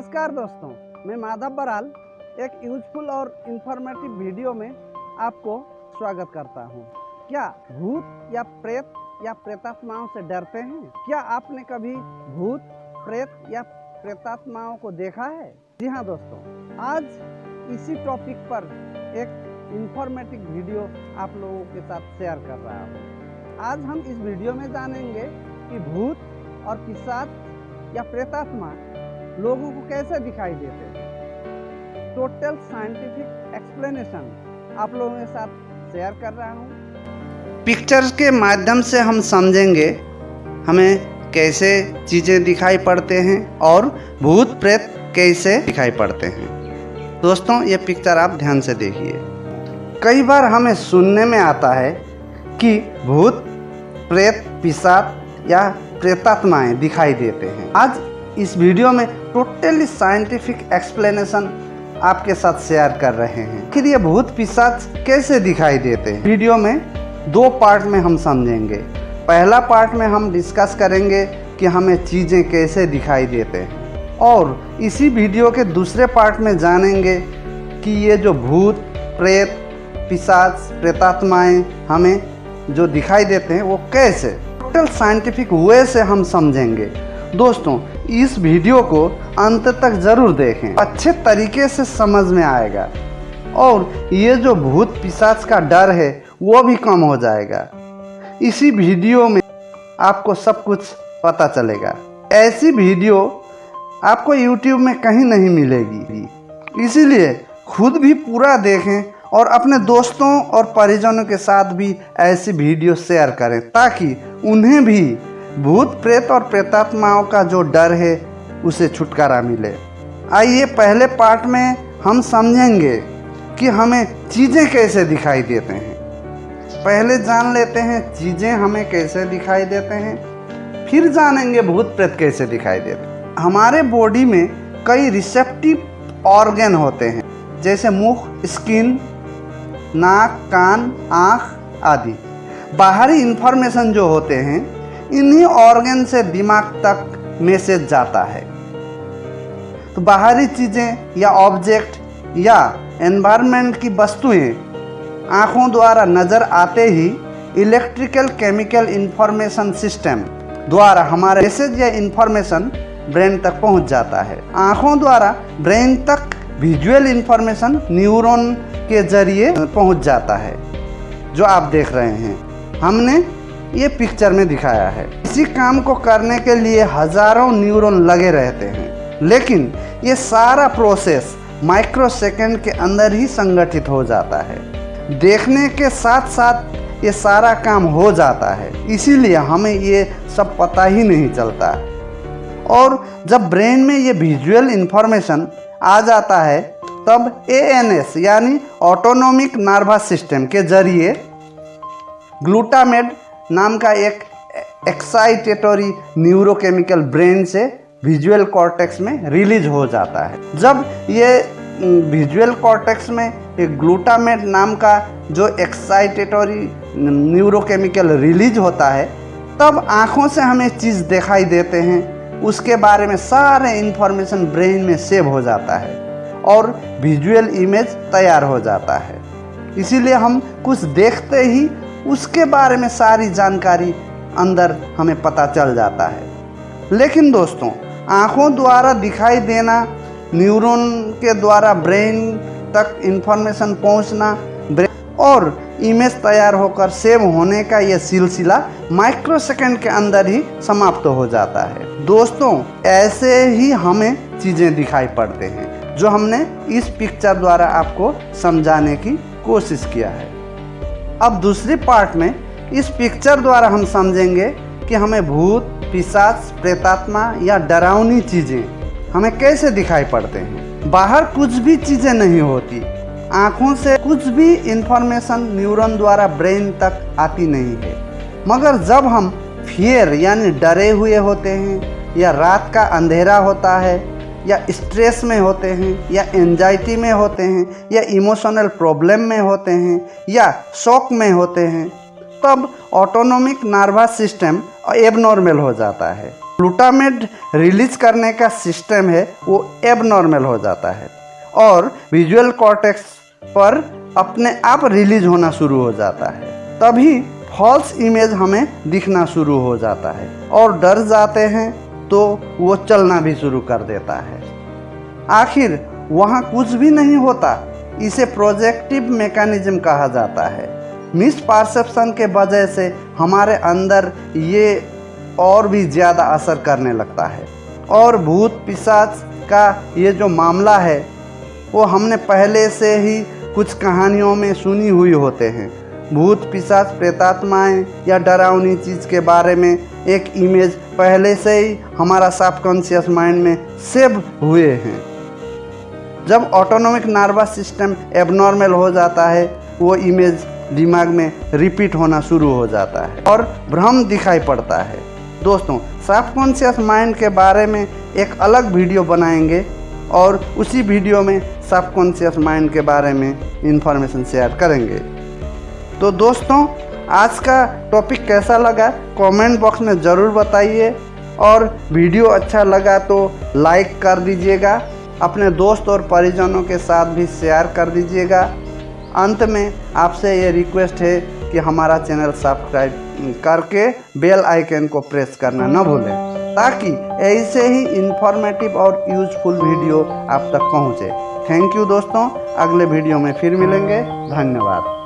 नमस्कार दोस्तों, मैं माधव बराल, एक यूजफुल और इंफॉर्मेटिव वीडियो में आपको स्वागत करता हूँ। क्या भूत या प्रेत या प्रेतात्माओं से डरते हैं? क्या आपने कभी भूत, प्रेत या प्रेतात्माओं को देखा है? जी हाँ दोस्तों, आज इसी टॉपिक पर एक इंफॉर्मेटिव वीडियो आप लोगों के साथ शेयर कर रहा हूँ। आज हम इस वीडियो में जानेंगे कि भूत और पिशाच या प्रेतात्मा लोगों को कैसे दिखाई देते हैं? टोटल साइंटिफिक एक्सप्लेनेशन आप लोगों के साथ शेयर कर रहा हूँ। पिक्चर्स के माध्यम से हम समझेंगे हमें कैसे चीज़ें दिखाई पड़ते हैं और भूत प्रेत कैसे दिखाई पड़ते हैं। दोस्तों, ये पिक्चर आप ध्यान से देखिए। कई बार हमें सुनने में आता है कि भूत, प्रेत, पिशाच या प्रेतात्माएँ दिखाई देते हैं। आज इस वीडियो में टोटली साइंटिफिक एक्सप्लेनेशन आपके साथ शेयर कर रहे हैं। फिर ये भूत पिशाच कैसे दिखाई देते हैं? वीडियो में दो पार्ट में हम समझेंगे। पहला पार्ट में हम डिस्कस करेंगे कि हमें चीज़ें कैसे दिखाई देते हैं। और इसी वीडियो के दूसरे पार्ट में जानेंगे कि ये जो भूत, प्रेत, पिशाच, प्रेतात्माएँ हमें जो दिखाई देते हैं, वो कैसे? टोटल साइंटिफिक वे से हम समझेंगे। दोस्तों, इस वीडियो को अंत तक ज़रूर देखें। अच्छे तरीके से समझ में आएगा। और ये जो भूत पिशाच का डर है, वो भी कम हो जाएगा। इसी वीडियो में आपको सब कुछ पता चलेगा। ऐसी वीडियो आपको YouTube में कहीं नहीं मिलेगी। इसीलिए खुद भी पूरा देखें और अपने दोस्तों और परिजनों के साथ भी ऐसी वीडियो शेयर करें, ताकि उन्हें भी भूत प्रेत और प्रेतात्माओं का जो डर है, उसे छुटकारा मिले। आइए पहले पार्ट में हम समझेंगे कि हमें चीज़ें कैसे दिखाई देते हैं। पहले जान लेते हैं चीज़ें हमें कैसे दिखाई देते हैं, फिर जानेंगे भूत प्रेत कैसे दिखाई देते हैं। हमारे बॉडी में कई रिसेप्टिव ऑर्गन होते हैं, जैसे मुख, स्किन, नाक, कान, आँख आदि। बाहरी इंफॉर्मेशन जो होते हैं इन्हीं ऑर्गन से दिमाग तक मैसेज जाता है। तो बाहरी चीज़ें या ऑब्जेक्ट या एनवायरनमेंट की वस्तुएँ आँखों द्वारा नज़र आते ही इलेक्ट्रिकल केमिकल इंफॉर्मेशन सिस्टम द्वारा हमारा मैसेज या इंफॉर्मेशन ब्रेन तक पहुँच जाता है। आँखों द्वारा ब्रेन तक विजुअल इंफॉर्मेशन न्यूरॉन के ज़रिए पहुँच जाता है, जो आप देख रहे हैं। हमने ये पिक्चर में दिखाया है। इसी काम को करने के लिए हज़ारों न्यूरॉन लगे रहते हैं। लेकिन ये सारा प्रोसेस माइक्रो सेकेंड के अंदर ही संगठित हो जाता है। देखने के साथ साथ ये सारा काम हो जाता है। इसीलिए हमें ये सब पता ही नहीं चलता। और जब ब्रेन में ये विजुअल इंफॉर्मेशन आ जाता है, तब एएनएस यानी ऑटोनोमिक नर्वस सिस्टम के ज़रिए ग्लूटामेट नाम का एक एक्साइटेटरी न्यूरोकेमिकल ब्रेन से विजुअल कॉर्टेक्स में रिलीज़ हो जाता है। जब ये विजुअल कॉर्टेक्स में एक ग्लूटामेट नाम का जो एक्साइटेटरी न्यूरोकेमिकल रिलीज़ होता है, तब आँखों से हमें चीज़ दिखाई देते हैं। उसके बारे में सारे इन्फॉर्मेशन ब्रेन में सेव हो जाता है और विजुअल इमेज तैयार हो जाता है। इसीलिए हम कुछ देखते ही उसके बारे में सारी जानकारी अंदर हमें पता चल जाता है। लेकिन दोस्तों, आँखों द्वारा दिखाई देना, न्यूरॉन के द्वारा ब्रेन तक इंफॉर्मेशन पहुँचना और इमेज तैयार होकर सेव होने का यह सिलसिला माइक्रो सेकेंड के अंदर ही समाप्त हो जाता है। दोस्तों, ऐसे ही हमें चीज़ें दिखाई पड़ते हैं, जो हमने इस पिक्चर द्वारा आपको समझाने की कोशिश किया है। अब दूसरी पार्ट में इस पिक्चर द्वारा हम समझेंगे कि हमें भूत, पिशाच, प्रेतात्मा या डरावनी चीज़ें हमें कैसे दिखाई पड़ते हैं। बाहर कुछ भी चीज़ें नहीं होती। आँखों से कुछ भी इंफॉर्मेशन न्यूरॉन द्वारा ब्रेन तक आती नहीं है। मगर जब हम फियर यानी डरे हुए होते हैं या रात का अंधेरा होता है या स्ट्रेस में होते हैं, या एनजाइटी में होते हैं, या इमोशनल प्रॉब्लम में होते हैं, या शौक में होते हैं, तब ऑटोनोमिक नर्वस सिस्टम एबनॉर्मल हो जाता है। ग्लूटामेट रिलीज़ करने का सिस्टम है, वो एबनॉर्मल हो जाता है। और विजुअल कॉर्टेक्स पर अपने आप रिलीज़ होना शुरू हो जाता है। तभी फॉल्स इमेज हमें दिखना शुरू हो जाता है और डर जाते हैं तो वो चलना भी शुरू कर देता है। आखिर वहाँ कुछ भी नहीं होता, इसे प्रोजेक्टिव मैकेनिज्म कहा जाता है। मिस परसेप्शन के वजह से हमारे अंदर ये और भी ज़्यादा असर करने लगता है। और भूत पिशाच का ये जो मामला है, वो हमने पहले से ही कुछ कहानियों में सुनी हुई होते हैं। भूत पिशाच प्रेतात्माएँ या डरावनी चीज़ के बारे में एक इमेज पहले से ही हमारा साफ़ सबकॉन्शियस माइंड में सेव हुए हैं। जब ऑटोनॉमिक नर्वस सिस्टम एबनॉर्मल हो जाता है, वो इमेज दिमाग में रिपीट होना शुरू हो जाता है और भ्रम दिखाई पड़ता है। दोस्तों साफ़ सबकॉन्शियस माइंड के बारे में एक अलग वीडियो बनाएँगे और उसी वीडियो में सबकॉन्शियस माइंड के बारे में इंफॉर्मेशन शेयर करेंगे। तो दोस्तों, आज का टॉपिक कैसा लगा? कमेंट बॉक्स में ज़रूर बताइए। और वीडियो अच्छा लगा तो लाइक कर दीजिएगा। अपने दोस्त और परिजनों के साथ भी शेयर कर दीजिएगा। अंत में आपसे ये रिक्वेस्ट है कि हमारा चैनल सब्सक्राइब करके बेल आइकन को प्रेस करना न भूलें, ताकि ऐसे ही इंफॉर्मेटिव और यूजफुल वीडियो आप तक पहुँचे। थैंक यू दोस्तों। अगले वीडियो में फिर मिलेंगे। धन्यवाद।